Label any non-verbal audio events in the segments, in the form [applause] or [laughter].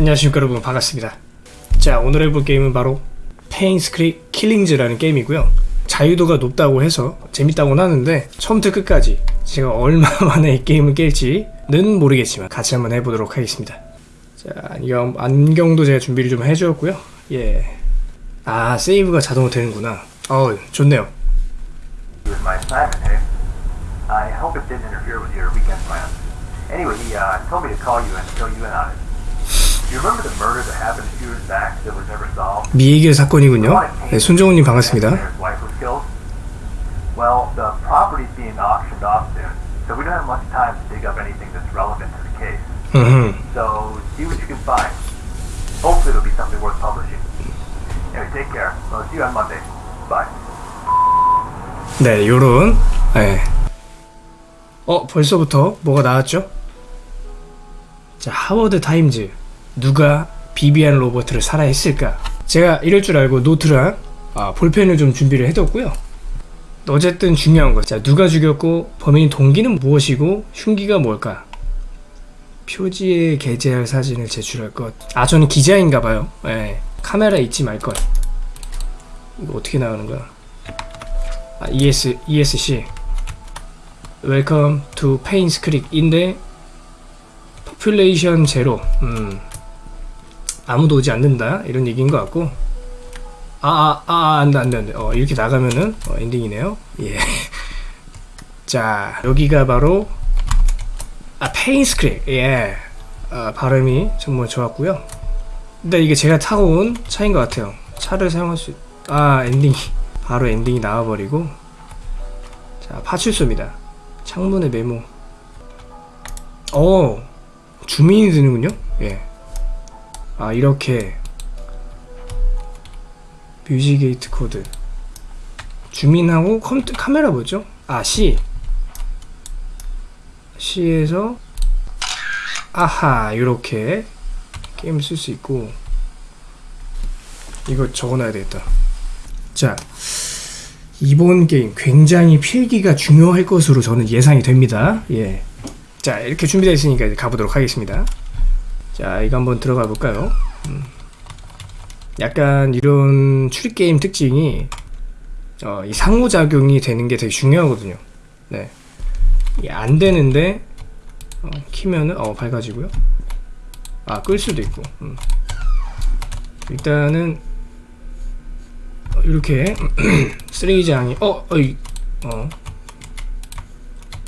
안녕하십니까 여러분. 반갑습니다. 자 오늘 해볼 게임은 바로 Painscreek Killings라는 게임이고요. 자유도가 높다고 해서 재밌다고는 하는데 처음부터 끝까지 제가 얼마 만에 이 게임을 깰지는 모르겠지만 같이 한번 해보도록 하겠습니다. 자 안경, 안경도 제가 준비를 좀 해주었고요. yeah 세이브가 자동으로 되는구나. 어 좋네요? I hope it didn't interfere with your weekend plans. Anyway, he uh, told me to call you and fill you in on it. 미해결 사건이군요 네, 손정훈님 반갑습니다. 음흠. 네, 요런, 예. 어, 벌써부터 뭐가 나왔죠? 자, 하워드 타임즈. 누가 비비안 로버트를 살해했을까? 제가 이럴 줄 알고 노트랑 아, 볼펜을 좀 준비를 해뒀고요. 어쨌든 중요한 거. 자, 누가 죽였고, 범인의 동기는 무엇이고, 흉기가 뭘까? 표지에 게재할 사진을 제출할 것. 아, 저는 기자인가봐요. 예. 카메라 잊지 말 것. 이거 어떻게 나가는 거야? 아, ES, ESC Welcome to Painscreek인데 Population Zero 음, 아무도 오지 않는다? 이런 얘기인 것 같고. 아아아 아, 아, 안돼 안돼 안돼. 어, 이렇게 나가면은 어, 엔딩이네요. [laughs] 예 자 여기가 바로 아 페인스 크릭 예. 아, 발음이 정말 좋았고요. 근데 이게 제가 타고 온 차인 것 같아요. 차를 사용할 수 아 엔딩이 [laughs] 바로 엔딩이 나와버리고. 자 파출소입니다. 창문에 메모. 어 주민이 되는군요? 예 아 이렇게 music gate code. 주민하고 컴퓨터 카메라 뭐죠? 아 C. C에서 아하 이렇게 게임을 쓸수 있고 이거 적어놔야 되겠다. 자 이번 게임 굉장히 필기가 중요할 것으로 저는 예상이 됩니다. 예. 자 이렇게 준비되어 있으니까 이제 가보도록 하겠습니다 자 이거 한번 들어가 볼까요? 음. 약간 이런 추리게임 특징이 어, 이 상호작용이 되는 게 되게 중요하거든요. 네. 안 되는데 어, 키면은 어 밝아지고요. 아 끌 수도 있고. 음. 일단은 어, 이렇게 [clears throat] 쓰레기장이 어 어이 어.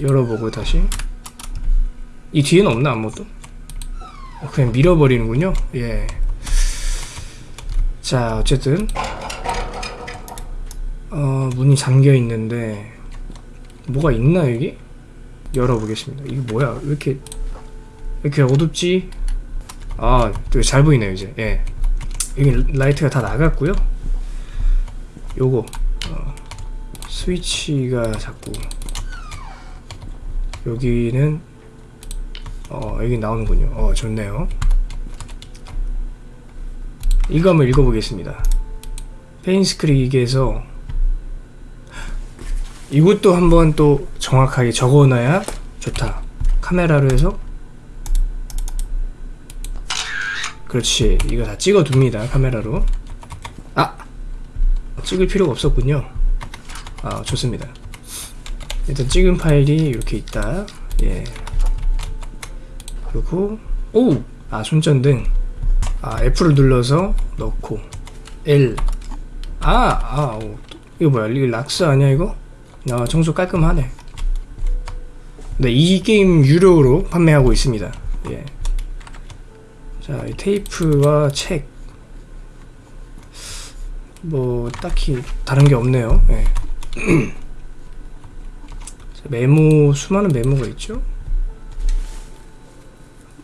열어보고 다시. 이 뒤에는 없나 아무것도? 어, 그냥 밀어버리는군요. 예 자 어쨌든. 어 문이 잠겨 있는데 뭐가 있나 여기? 열어보겠습니다. 이게 뭐야? 왜 이렇게 왜 이렇게 어둡지? 아 되게 잘 보이네요 이제. 예. 여기 라이트가 다 나갔고요. 요거 어, 스위치가 자꾸 여기는 어 여기 나오는군요. 어 좋네요. 이거 한번 읽어보겠습니다. 페인스크릭에서 이것도 한번 또 정확하게 적어놔야 좋다. 카메라로 해서. 그렇지. 이거 다 찍어둡니다 카메라로. 아! 찍을 필요가 없었군요. 아 좋습니다. 일단 찍은 파일이 이렇게 있다. 예 그리고 오! 아 손전등 아 F를 눌러서 넣고 L 아! 아 오. 이거 뭐야 이거 락스 아니야 이거? 아 청소 깔끔하네 네, 이 게임 유료로 판매하고 있습니다 예. 자, 이 테이프와 책. 뭐, 딱히 다른 게 없네요. 예. [clears throat] 자, 메모, 수많은 메모가 있죠?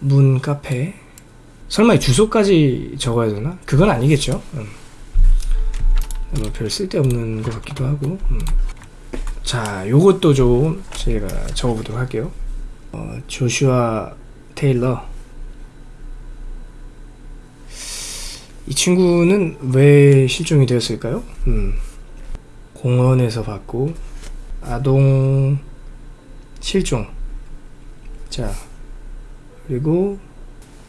문, 카페. 설마 이 주소까지 적어야 되나? 그건 아니겠죠? 음. 뭐별 쓸데없는 것 같기도 하고. 음. 자, 요것도 좀 제가 적어보도록 할게요. 어, 조슈아 테일러. 이 친구는 왜 실종이 되었을까요? 음, 공원에서 봤고 아동 실종 자 그리고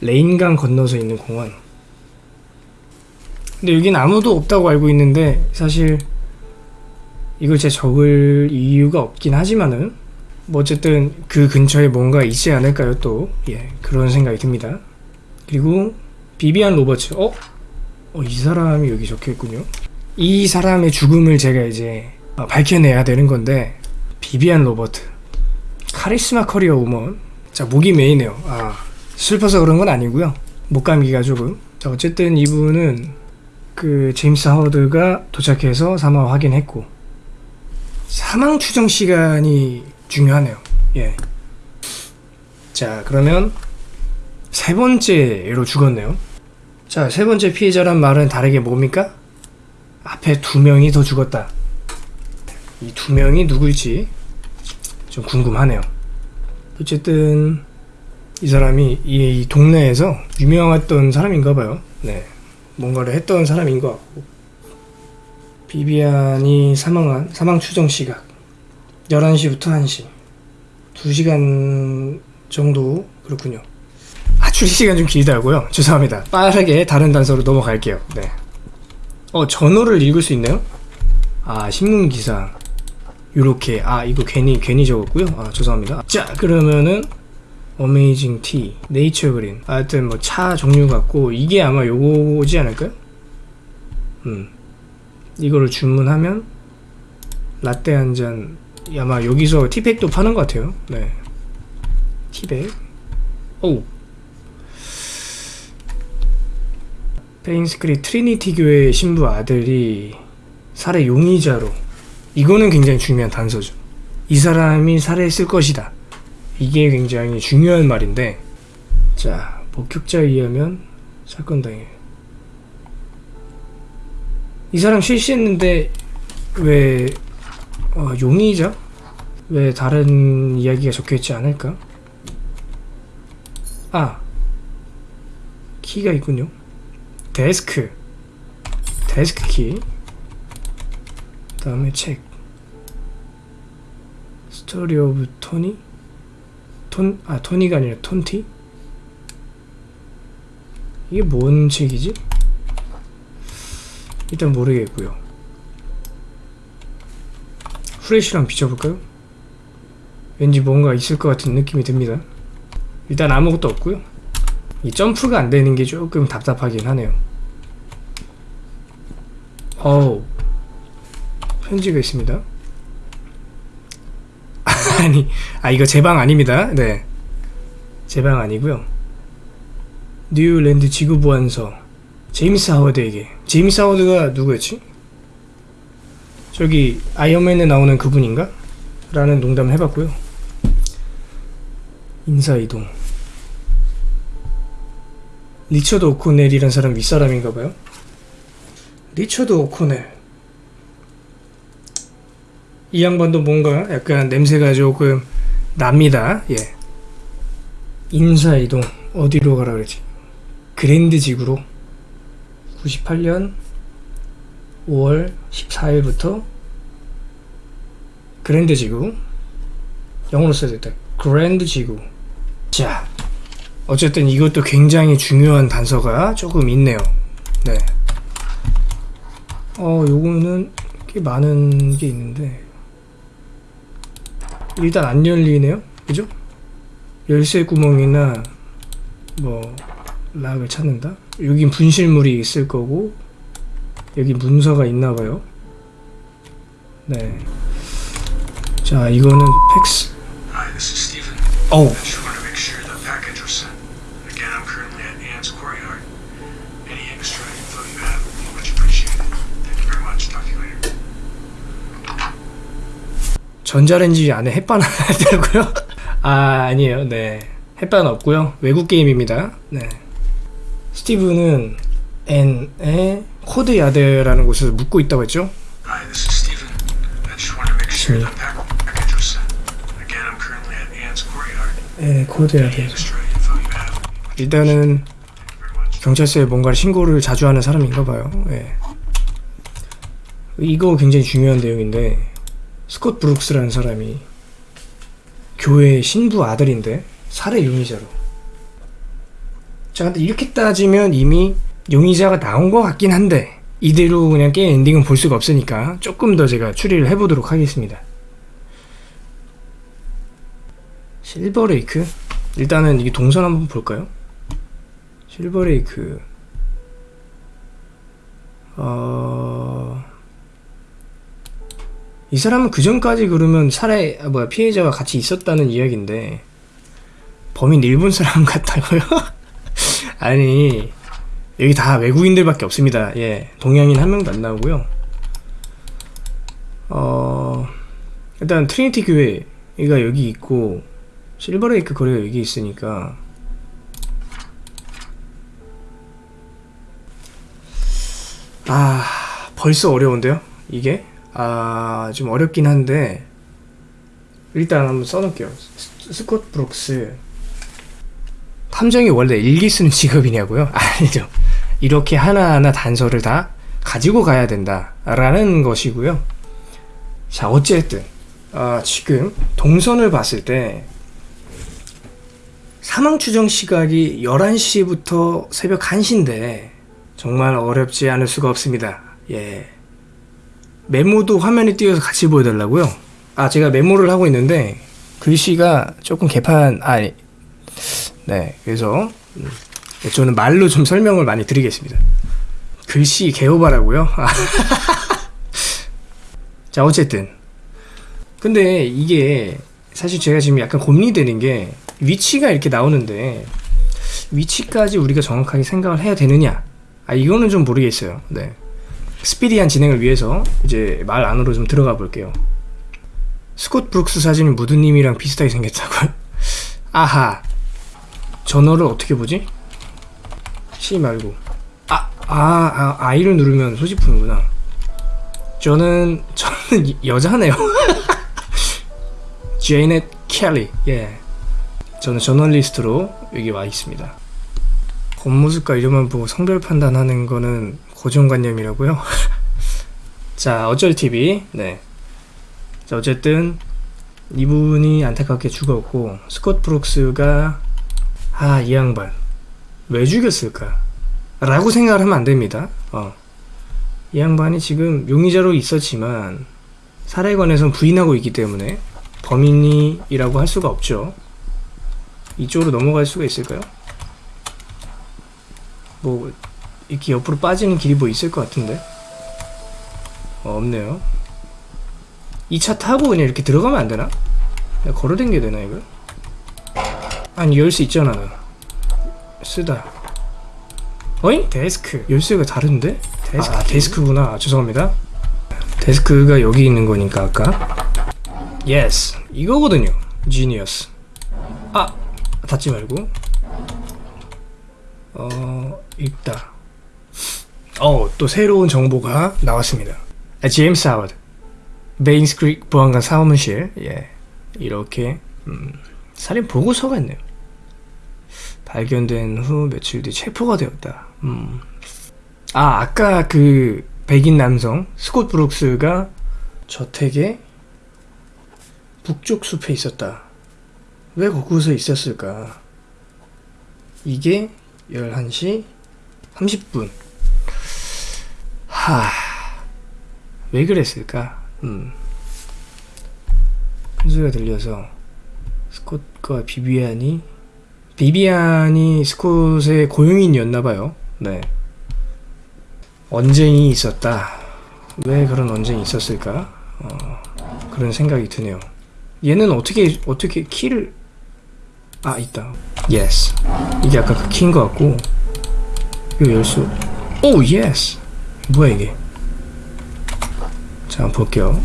레인강 건너서 있는 공원. 근데 여긴 아무도 없다고 알고 있는데 사실 이걸 제 적을 이유가 없긴 하지만은 뭐 어쨌든 그 근처에 뭔가 있지 않을까요 또 예 그런 생각이 듭니다. 그리고 비비안 로버츠 어? 어, 이 사람이 여기 적혀 있군요. 이 사람의 죽음을 제가 이제 어, 밝혀내야 되는 건데 비비안 로버트 카리스마 커리어 우먼 자 목이 메이네요. 아 슬퍼서 그런 건 아니고요. 목감기가 조금 자 어쨌든 이분은 그 제임스 하워드가 도착해서 사망 확인했고 사망 추정 시간이 중요하네요. 예. 자 그러면 세 번째로 죽었네요. 자, 세 번째 피해자란 말은 다르게 뭡니까? 앞에 두 명이 더 죽었다. 이 두 명이 누구일지 좀 궁금하네요. 어쨌든 이 사람이 이, 이 동네에서 유명했던 사람인가 봐요. 네. 뭔가를 했던 사람인 것 같고. 비비안이 사망한 사망 추정 시각 11시부터 1시. 2시간 정도 그렇군요. 아, 추리 시간 좀 길다고요? 죄송합니다. 빠르게 다른 단서로 넘어갈게요. 네. 어, 전호를 읽을 수 있나요? 아, 신문 기사. 요렇게. 아, 이거 괜히 괜히 적었고요. 아, 죄송합니다. 자, 그러면은 어메이징 티, 네이처 그린. 하여튼 뭐 차 종류 같고 이게 아마 요거지 않을까요? 음. 이거를 주문하면 라떼 한 잔 아마 여기서 티백도 파는 것 같아요. 네. 티백. 오, 페인스크릭 트리니티 교회 신부 아들이 살해 용의자로 이거는 굉장히 중요한 단서죠. 이 사람이 살해했을 것이다. 이게 굉장히 중요한 말인데 자 목격자에 의하면 사건 당일 이 사람 실시했는데 왜 어, 용의자? 왜 다른 이야기가 적혀있지 않을까? 아 키가 있군요. 데스크 데스크 키 다음에 책 story of 토니 톤, 아 토니가 아니라 톤티 이게 뭔 책이지? 일단 모르겠고요 후레쉬랑 비춰볼까요? 왠지 뭔가 있을 것 같은 느낌이 듭니다 일단 아무것도 없고요 이 점프가 안 되는 게 조금 답답하긴 하네요. 어우, 편지가 있습니다. 아니, 아, 이거 제 방 아닙니다. 네. 제 방 아니고요 뉴랜드 지구 보안서. 제임스 하워드에게. 제임스 하워드가 누구였지? 저기, 아이언맨에 나오는 그분인가? 라는 농담을 해봤고요. 인사이동. 리처드 오코넬이란 사람 윗사람인가 봐요. 리처드 오코넬. 이 양반도 뭔가 약간 냄새가 조금 납니다. 예. 인사이동 어디로 가라 그러지? 그랜드 지구로 98년 5월 14일부터 그랜드 지구 영어로 써야 됐다. 그랜드 지구. 자, 어쨌든 이것도 굉장히 중요한 단서가 조금 있네요. 네. 어, 요거는 꽤 많은 게 있는데 일단 안 열리네요. 그죠? 열쇠 구멍이나 뭐 락을 찾는다. 여긴 분실물이 있을 거고 여기 문서가 있나 봐요. 네. 자, 이거는 팩스. Stephen. 어우. 전자레인지 안에 햇반 하나 있다고요? 아 아니에요. 네 햇반 없고요. 외국 게임입니다. 네 스티브는 Ann의 Courtyard라는 곳에서 묵고 있다고 했죠. Hi, this is Stephen. I just want to make sure me. the pack- package was sent. Again, I'm currently at Ann's Courtyard. 네 Courtyard. 일단은. 경찰서에 뭔가를 신고를 자주 하는 사람인가 봐요. 예. 이거 굉장히 중요한 내용인데 스콧 브룩스라는 사람이 교회 신부 아들인데 살해 용의자로. 자 근데 이렇게 따지면 이미 용의자가 나온 것 같긴 한데 이대로 그냥 게임 엔딩은 볼 수가 없으니까 조금 더 제가 추리를 해보도록 하겠습니다. 실버레이크? 일단은 이게 동선 한번 볼까요? 실버레이크. 어... 이 사람은 그 전까지 그러면 살해 아, 뭐야 피해자와 같이 있었다는 이야기인데 범인 일본 사람 [laughs] 같다고요? [laughs] 아니 여기 다 외국인들밖에 없습니다. 예 동양인 한 명도 안 나오고요. 어 일단 트리니티 교회가 여기 있고 실버레이크 거리가 여기 있으니까 아 벌써 어려운데요 이게 아 좀 어렵긴 한데 일단 한번 써놓을게요. 스- 스콧 브룩스. 탐정이 원래 일기 쓰는 [laughs] 직업이냐고요? 아니죠. 이렇게 하나하나 단서를 다 가지고 가야 된다 라는 것이고요. 자 어쨌든 아, 지금 동선을 봤을 때 사망 추정 시각이 11시부터 새벽 1시인데 정말 어렵지 않을 수가 없습니다. 예. 메모도 화면에 띄워서 같이 보여달라고요? 아, 제가 메모를 하고 있는데 글씨가 조금 개판, 아니, 네. 그래서 음, 저는 말로 좀 설명을 많이 드리겠습니다. 글씨 개오바라고요? [laughs] 자, 어쨌든. 근데 이게 사실 제가 지금 약간 고민이 되는 게 위치가 이렇게 나오는데 위치까지 우리가 정확하게 생각을 해야 되느냐? 아 이거는 좀 모르겠어요. 네. 스피디한 진행을 위해서 이제 말 안으로 좀 들어가 볼게요. 스콧 브룩스 사진이 무드님이랑 비슷하게 생겼다고요? [laughs] 아하. 전어를 어떻게 보지? C 말고. 아, 아, 아, 아이를 누르면 소지품이구나. 저는, [laughs] 저는 이- 여자네요. [laughs] 제이넷 켈리. 예. 저는 저널리스트로 여기 와 있습니다. 겉모습과 이름만 보고 성별 판단하는 거는 고정관념이라고요? [laughs] 자, 어쩔 TV. 네. 자, 어쨌든 이분이 안타깝게 죽었고 스콧 브룩스가 아, 이 양반 왜 죽였을까? 라고 생각을 하면 안 됩니다. 어. 이 양반이 지금 용의자로 있었지만 살해관에선 부인하고 있기 때문에 범인이라고 할 수가 없죠. 이쪽으로 넘어갈 수가 있을까요? 뭐 이렇게 옆으로 빠지는 길이 뭐 있을 것 같은데 어, 없네요. 이 차 타고 그냥 이렇게 들어가면 안 되나? 내가 걸어댕겨야 되나 이걸? 아니 열수 있잖아 나. 쓰다. 어잉? 데스크. 열쇠가 다른데? 데스크. 아, 데스크구나. 아, 죄송합니다. 데스크가 여기 있는 거니까 아까. Yes. 이거거든요. Genius. 아, 닫지 말고. 어, 있다. 어, 또 새로운 정보가 나왔습니다. 아, 제임스 하워드. 페인스 크릭 보안관 사무실. 예. 이렇게, 음, 살인 보고서가 있네요. 발견된 후 며칠 뒤 체포가 되었다. 음. 아, 아까 그 백인 남성 스콧 브룩스가 저택의 북쪽 숲에 있었다. 왜 거기서 있었을까? 이게 11시 30분. 하, 왜 그랬을까? 음. 큰 소리가 들려서 스콧과 비비안이 비비안이 스콧의 고용인이었나봐요. 네. 언쟁이 있었다. 왜 그런 언쟁이 있었을까? 어, 그런 생각이 드네요. 얘는 어떻게 어떻게 키를 아 있다. Yes. 이게 아까 그 키인 것 같고 이거 열수. Oh yes. 뭐야 이게? 자 볼게요.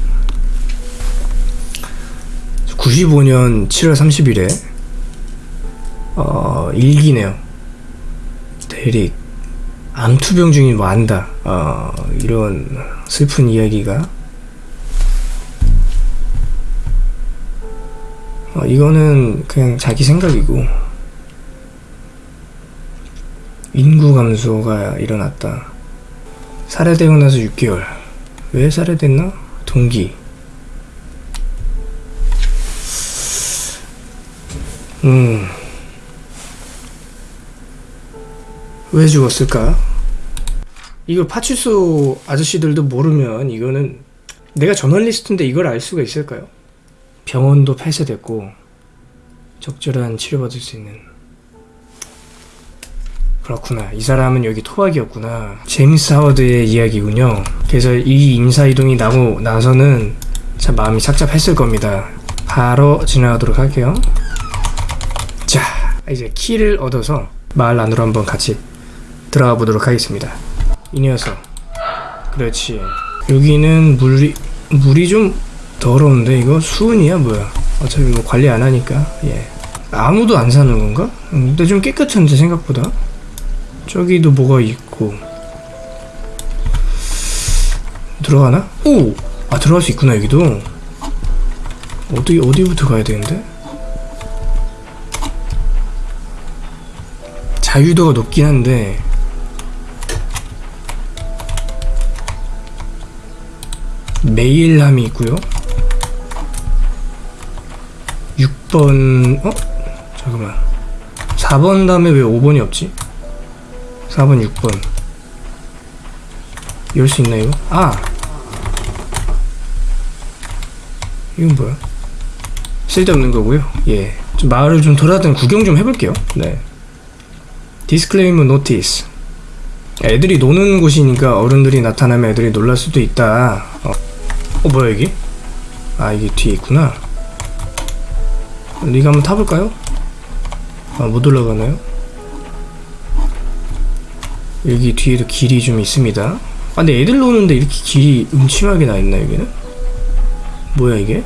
95년 7월 30일에 어 일기네요. 대릭 암투병 중인 완다. 어 이런 슬픈 이야기가 어, 이거는 그냥 자기 생각이고 인구 감소가 일어났다. 살해되고 나서 6개월. 왜 살해됐나? 동기. 음. 왜 죽었을까? 이거 파출소 아저씨들도 모르면 이거는 내가 저널리스트인데 이걸 알 수가 있을까요? 병원도 폐쇄됐고 적절한 치료받을 수 있는 그렇구나. 이 사람은 여기 토박이었구나. 제임스 하워드의 이야기군요. 그래서 이 인사이동이 나고 나서는 참 마음이 착잡했을 겁니다. 바로 지나가도록 할게요. 자 이제 키를 얻어서 마을 안으로 한번 같이 들어가 보도록 하겠습니다. 이 녀석. 그렇지. 여기는 물이 물이 좀 더러운데 이거 수은이야 뭐야? 어차피 뭐 관리 안 하니까. 예. 아무도 안 사는 건가? 음, 근데 좀 깨끗한데 생각보다 저기도 뭐가 있고 들어가나? 오! 아 들어갈 수 있구나 여기도 어디 어디부터 가야 되는데? 자유도가 높긴 한데 메일함이 있고요 6번 어? 잠깐만 4번 다음에 왜 5번이 없지? 4번 6번 열 수 있나 이거? 아 이건 뭐야? 쓸데없는 거고요 예. 좀 마을을 좀 돌아다니 구경 좀 해볼게요 네 Disclaimer notice 애들이 노는 곳이니까 어른들이 나타나면 애들이 놀랄 수도 있다 어, 어 뭐야 이게? 아 이게 뒤에 있구나 리가 한번 타볼까요? 아못 올라가나요? 여기 뒤에도 길이 좀 있습니다 아 근데 애들 노는데 이렇게 길이 음침하게 나있나 여기는? 뭐야 이게?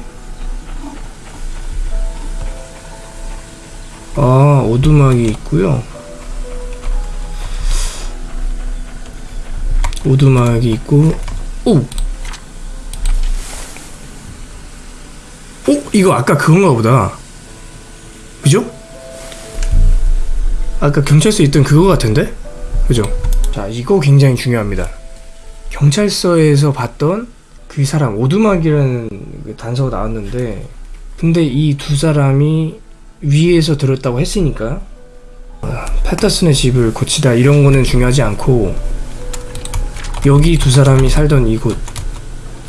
아 오두막이 있고요 오두막이 있고 오! 오! 이거 아까 그건가 보다 그죠? 아까 경찰서에 있던 그거 같은데? 그죠? 자 이거 굉장히 중요합니다 경찰서에서 봤던 그 사람 오두막이라는 그 단서가 나왔는데 근데 이 두 사람이 위에서 들었다고 했으니까 아, 패터슨의 집을 고치다 이런 거는 중요하지 않고 여기 두 사람이 살던 이곳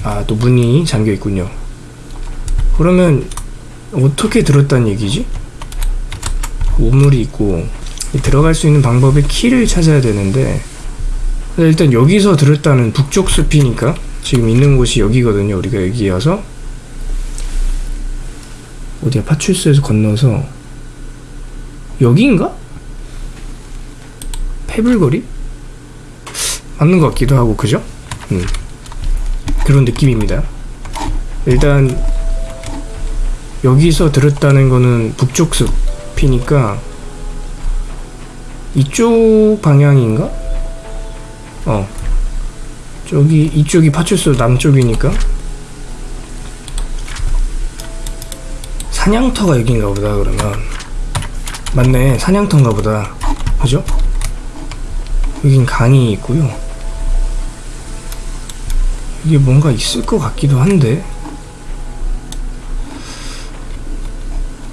아 또 문이 잠겨 있군요 그러면 어떻게 들었다는 얘기지? 우물이 있고 들어갈 수 있는 방법의 키를 찾아야 되는데 일단 여기서 들었다는 북쪽 숲이니까 지금 있는 곳이 여기거든요 우리가 여기여서 어디야 파출소에서 건너서 여기인가? 페블거리? 맞는 것 같기도 하고 그죠? 음. 그런 느낌입니다 일단 여기서 들었다는 거는 북쪽 숲이니까 이쪽 방향인가? 어. 저기 이쪽이 파출소 남쪽이니까. 사냥터가 여긴가 보다 그러면. 맞네 사냥터인가 보다. 그죠? 여긴 강이 있고요. 이게 뭔가 있을 것 같기도 한데.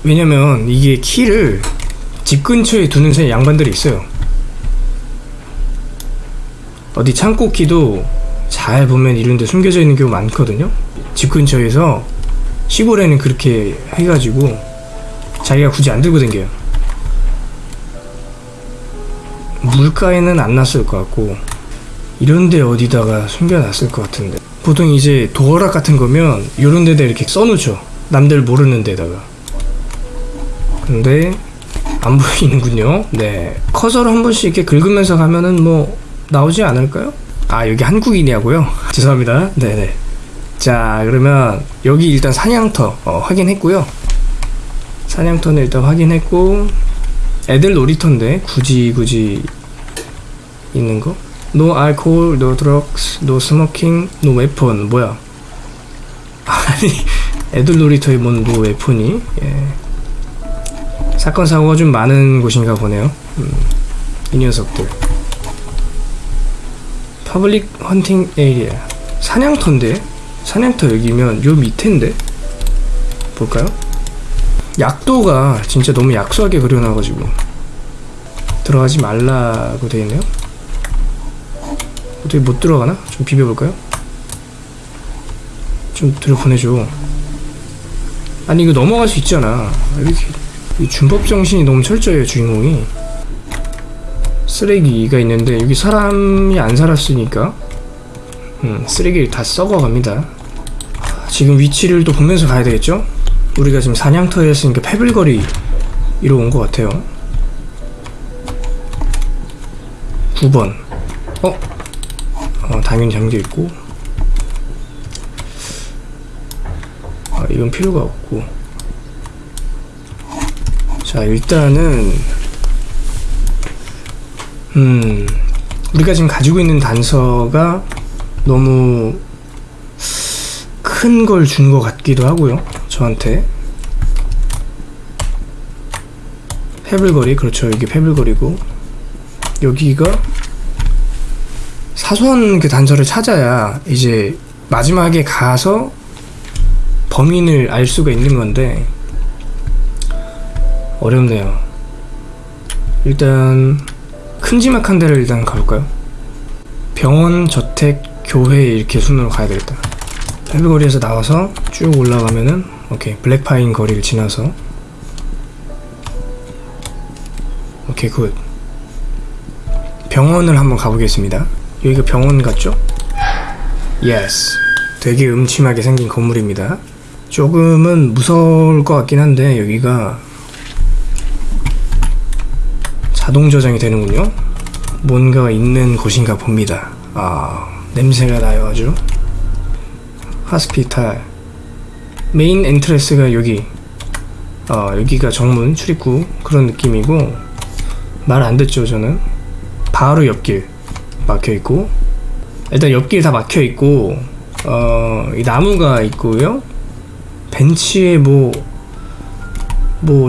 왜냐면 이게 키를 집 근처에 두는 새 양반들이 있어요 어디 창고 키도 잘 보면 이런 데 숨겨져 있는 경우 많거든요. 집 근처에서 시골에는 그렇게 해가지고 자기가 굳이 안 들고 댕겨요. 물가에는 안 났을 것 같고 이런데 어디다가 숨겨놨을 것 같은데. 보통 이제 도어락 같은 거면 이런 데다 이렇게 써놓죠. 남들 모르는 데다가. 근데 안 [laughs] 보이는군요. 네. 커서로 한 번씩 이렇게 긁으면서 가면은 뭐 나오지 않을까요? 아 여기 한국인이냐고요? [laughs] 죄송합니다. 네네. 자 그러면 여기 일단 사냥터 어, 확인했고요. 사냥터는 일단 확인했고 애들 놀이터인데 굳이 굳이 있는 거? No alcohol, no drugs, no smoking, no weapon. 뭐야? [laughs] 아니 애들 놀이터에 뭔 no weapon이? 예. 사건 사고가 좀 많은 곳인가 보네요. 음, 이 녀석들 public hunting area 사냥터인데 사냥터 여기면 요 밑인데 볼까요? 약도가 진짜 너무 약소하게 그려놔가지고 들어가지 말라고 되어 있네요. 어떻게 못 들어가나? 좀 비벼볼까요? 좀 들여보내줘. 아니 이거 넘어갈 수 있잖아. 왜 이렇게 이 준법 정신이 너무 철저해요 주인공이. 쓰레기가 있는데 여기 사람이 안 살았으니까 음, 쓰레기를 다 썩어갑니다. 지금 위치를 또 보면서 가야 되겠죠? 우리가 지금 사냥터에 했으니까 패블거리 이로 온 것 같아요. 9번. 어? 어, 당연히 잠겨 있고. 아, 이건 필요가 없고. 자, 일단은, 음, 우리가 지금 가지고 있는 단서가 너무 큰 걸 준 것 같기도 하고요. 저한테. 패블거리, 그렇죠. 이게 패블거리고. 여기가 사소한 그 단서를 찾아야 이제 마지막에 가서 범인을 알 수가 있는 건데 어렵네요. 일단 큼지막한 데를 일단 가볼까요? 병원, 저택, 교회 이렇게 순으로 가야 되겠다. 패블거리에서 나와서 쭉 올라가면은 오케이 블랙파인 거리를 지나서 오케이 good 병원을 한번 가보겠습니다. 여기가 병원 같죠? yes. 되게 음침하게 생긴 건물입니다. 조금은 무서울 것 같긴 한데 여기가 자동 저장이 되는군요. 뭔가가 있는 곳인가 봅니다. 아 냄새가 나요 아주. hospital main entrance가 여기. 어 여기가 정문 출입구 그런 느낌이고 말 안 듣죠 저는. 바로 옆길 막혀 있고 일단 옆길 다 막혀 있고 어 이 나무가 있고요 벤치에 뭐뭐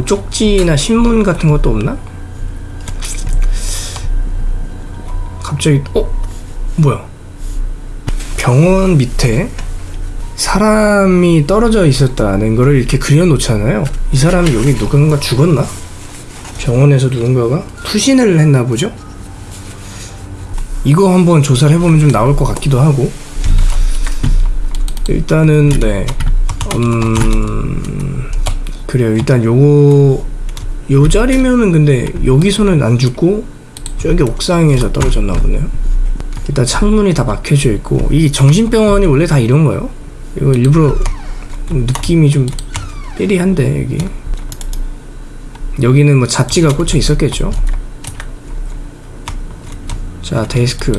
쪽지나 신문 같은 것도 없나? 갑자기 어? 뭐야? 병원 밑에 사람이 떨어져 있었다는 거를 이렇게 그려놓잖아요. 이 사람이 여기 누군가 죽었나? 병원에서 누군가가 투신을 했나 보죠? 이거 한번 조사를 해보면 좀 나올 것 같기도 하고. 일단은 네. 음... 그래요. 일단 요거 요 자리면은 근데 여기서는 안 죽고 저기 옥상에서 떨어졌나 보네요 일단 창문이 다 막혀져 있고 이게 정신병원이 원래 다 이런 거요 이거 일부러 느낌이 좀 삐리한데 여기 여기는 뭐 잡지가 꽂혀 있었겠죠 자, 데스크.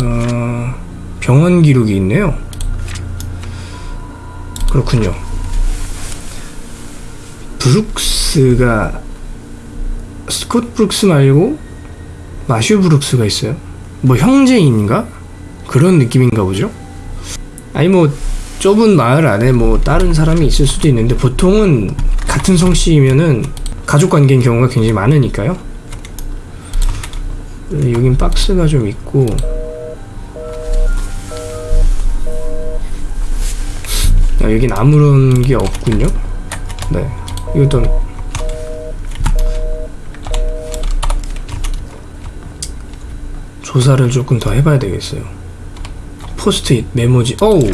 어, 병원 기록이 있네요. 그렇군요. 브룩스가 스콧 브룩스 말고 마슈 브룩스가 있어요. 뭐 형제인가? 그런 느낌인가 보죠? 아니 뭐 좁은 마을 안에 뭐 다른 사람이 있을 수도 있는데 보통은 같은 성씨이면은 가족 관계인 경우가 굉장히 많으니까요. 네, 여긴 박스가 좀 있고 아, 여긴 아무런 게 없군요 네 이것도 조사를 조금 더 해봐야 되겠어요 포스트잇 메모지 어우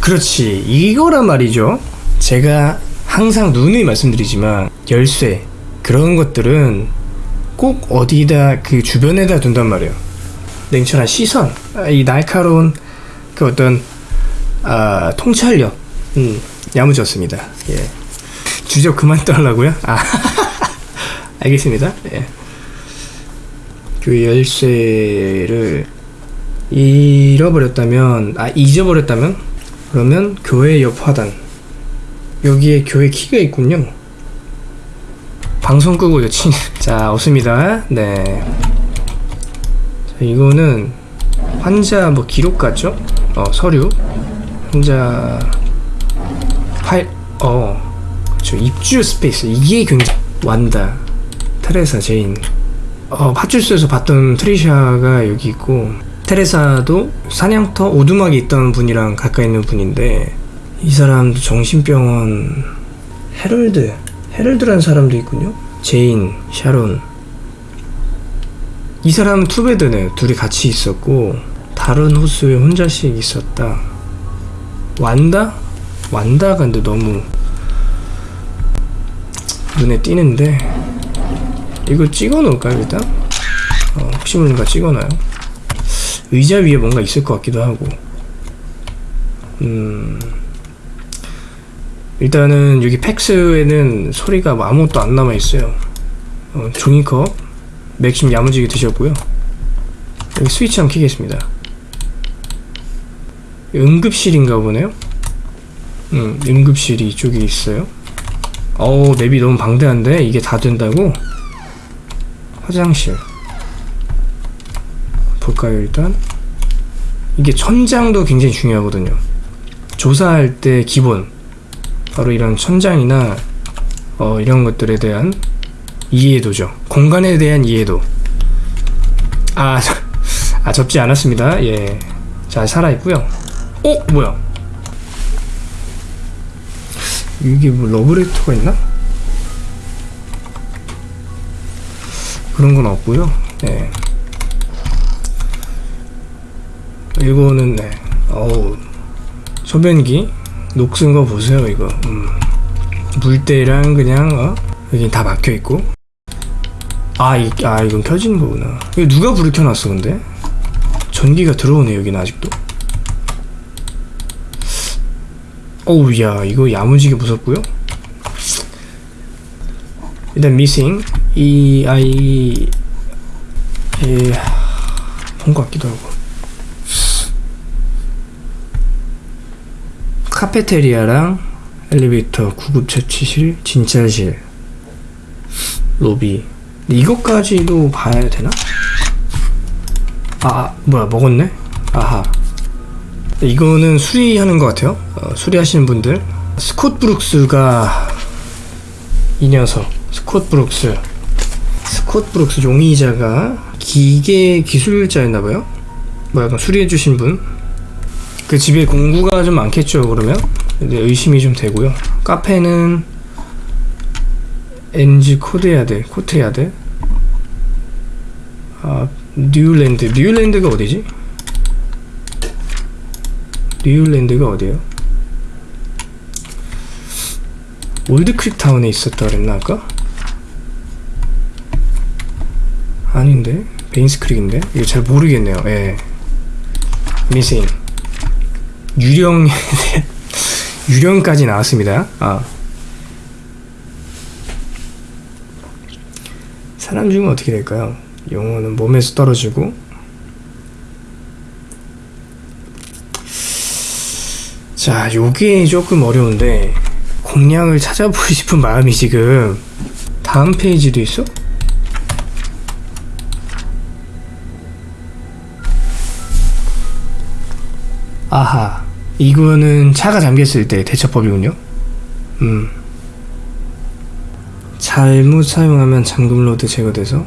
그렇지 이거란 말이죠 제가 항상 누누이 말씀드리지만 열쇠 그런 것들은 꼭 어디다 그 주변에다 둔단 말이에요. 냉철한 시선, 아, 이 날카로운 그 어떤 아, 통찰력, 음, 야무졌습니다. 예. 주적 그만 떠하려고요? 아, [laughs] 알겠습니다. 예. 그 열쇠를 잃어버렸다면, 아 잊어버렸다면, 그러면 교회 옆 화단. 여기에 교회 키가 있군요. 방송 끄고 여친. [laughs] 자 없습니다. 네. 자, 이거는 환자 뭐 기록 같죠? 어 서류. 환자 어 그렇죠 입주 스페이스. 이게 굉장히 완다. 테레사 제인 어 파출소에서 봤던 트리샤가 여기 있고 테레사도 사냥터 오두막에 있던 분이랑 가까이 있는 분인데 이 사람도 정신병원 헤럴드 헤럴드라는 사람도 있군요. 제인, 샤론. 이 사람은 two bed네. 둘이 같이 있었고 다른 호수에 혼자씩 있었다. 완다? 완다가 근데 너무 눈에 띄는데 이거 찍어 놓을까요 일단? 어, 혹시 모르니까 찍어놔요. 의자 위에 뭔가 있을 것 같기도 하고. 음. 일단은 여기 팩스에는 소리가 뭐 아무것도 안 남아 있어요. 어, 종이컵, 맥심 야무지게 드셨고요. 여기 스위치 한번 켜겠습니다. 응급실인가 보네요. 음, 응급실이 이쪽에 있어요. 어우, 맵이 너무 방대한데 이게 다 된다고? 화장실. 볼까요, 일단? 이게 천장도 굉장히 중요하거든요. 조사할 때 기본. 바로 이런 천장이나 어, 이런 것들에 대한 이해도죠. 공간에 대한 이해도. 아, 저- [laughs] 아 접지 않았습니다. 예, 잘 살아 있고요. 어, 뭐야? 이게 뭐 러브레터가 있나? 그런 건 없고요. 예. 이거는 네. 어우 소변기 녹슨 거 보세요 이거 음. 물때랑 그냥 어? 여기 다 막혀 있고 아, 이, 아 이건 켜지는 거구나 이거 누가 불을 켜놨어 근데 전기가 들어오네 여기는 아직도 어우 야 이거 야무지게 무섭고요 일단 미싱 이 아이 예본것 같기도 하고 카페테리아랑 엘리베이터, 구급 처치실, 진찰실, 로비. 이것까지도 봐야 되나? 아, 아, 뭐야 먹었네? 아하. 이거는 수리하는 것 같아요. 어, 수리하시는 분들. 스콧 브룩스가 이 녀석. 스콧 브룩스. 스콧 브룩스 용의자가 기계 기술자였나봐요. 뭐 약간 수리해주신 분. 그 집에 공구가 좀 많겠죠 그러면 근데 의심이 좀 되고요 카페는 NG 코드야드 코트야드 아 뉴랜드 뉴랜드가 어디지? 뉴랜드가 어디에요? 올드크릭 타운에 있었다 그랬나 아까? 아닌데 베인스크릭인데 이거 잘 모르겠네요 예 미싱 유령 [laughs] 유령까지 나왔습니다. 아. 사람 중은 어떻게 될까요? 영어는 몸에서 떨어지고 자, 요게 조금 어려운데 공략을 찾아보고 [laughs] 싶은 마음이 지금 다음 페이지도 있어? 아하 이거는 차가 잠겼을 때 대처법이군요. 음. 잘못 사용하면 잠금 rod 제거돼서?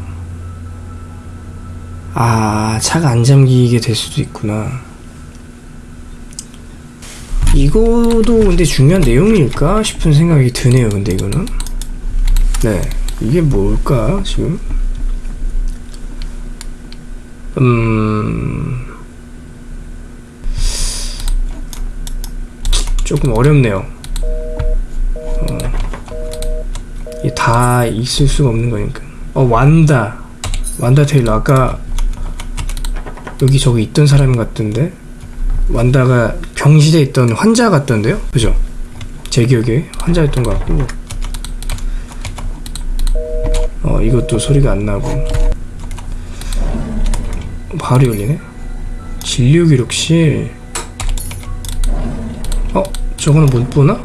아 차가 안 잠기게 될 수도 있구나. 이거도 근데 중요한 내용일까 싶은 생각이 드네요 근데 이거는. 네 이게 뭘까 지금? 음 조금 어렵네요. 어, 다 있을 수가 없는 거니까. 어, 완다. 완다 테일러. 아까 여기 저기 있던 사람 같던데? 완다가 병실에 있던 환자 같던데요? 그죠? 제 기억에 환자였던 것 같고. 어, 이것도 소리가 안 나고. 바로 열리네? 진료 기록실. 어? 저거는 못 보나?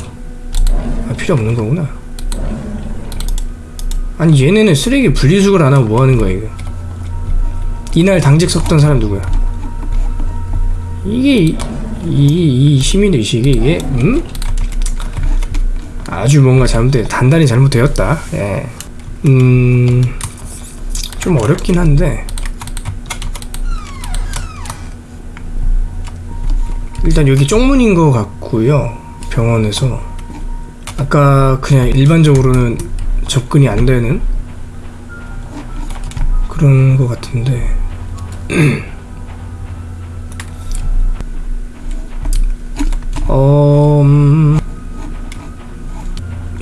아, 필요 없는 거구나. 아니, 얘네는 쓰레기 분리수거를 안 하고 뭐 하는 거야, 이거? 이날 당직 섰던 사람 누구야? 이게, 이, 이, 이 시민의식이, 이게, 음? 아주 뭔가 잘못돼, 단단히 잘못되었다. 예. 음, 좀 어렵긴 한데, 일단 여기 쪽문인 것 같고요 병원에서 아까 그냥 일반적으로는 접근이 안 되는 그런 것 같은데 [clears throat] 어 음,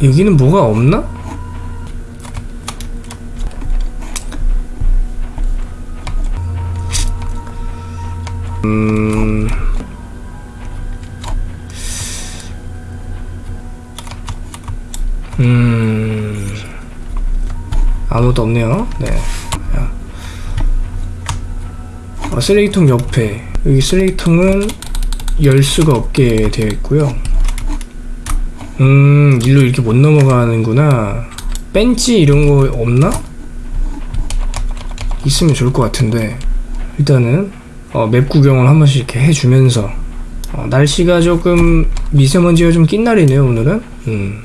여기는 뭐가 없나? 음 음 아무것도 없네요. 네. 야. 어, 쓰레기통 옆에 여기 쓰레기통은 열 수가 없게 되어 있고요. 음 일로 이렇게 못 넘어가는구나. 벤치 이런 거 없나? 있으면 좋을 것 같은데 일단은 어, 맵 구경을 한 번씩 이렇게 해주면서 어, 날씨가 조금 미세먼지가 좀 낀 날이네요 오늘은. 음.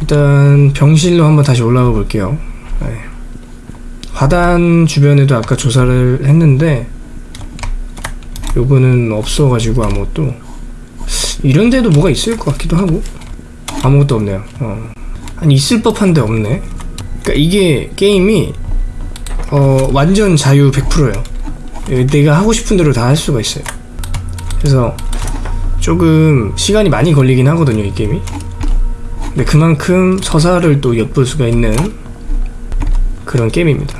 일단 병실로 한번 다시 올라가 볼게요. 네. 화단 주변에도 아까 조사를 했는데 요거는 없어가지고 아무것도 이런 데도 뭐가 있을 것 같기도 하고 아무것도 없네요. 어. 아니 있을 법한데 없네. 그러니까 이게 게임이 어 완전 자유 100%예요. 내가 하고 싶은 대로 다 할 수가 있어요. 그래서 조금 시간이 많이 걸리긴 하거든요 이 게임이. 근데 그만큼 서사를 또 엿볼 수가 있는 그런 게임입니다.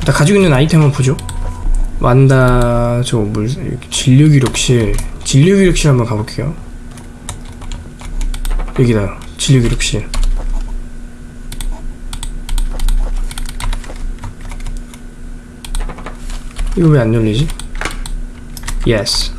일단 가지고 있는 아이템 한번 보죠. 완다 저 물 진료 기록실 진료 기록실 한번 가볼게요. 여기다 진료 기록실. 이거 왜 안 열리지? Yes.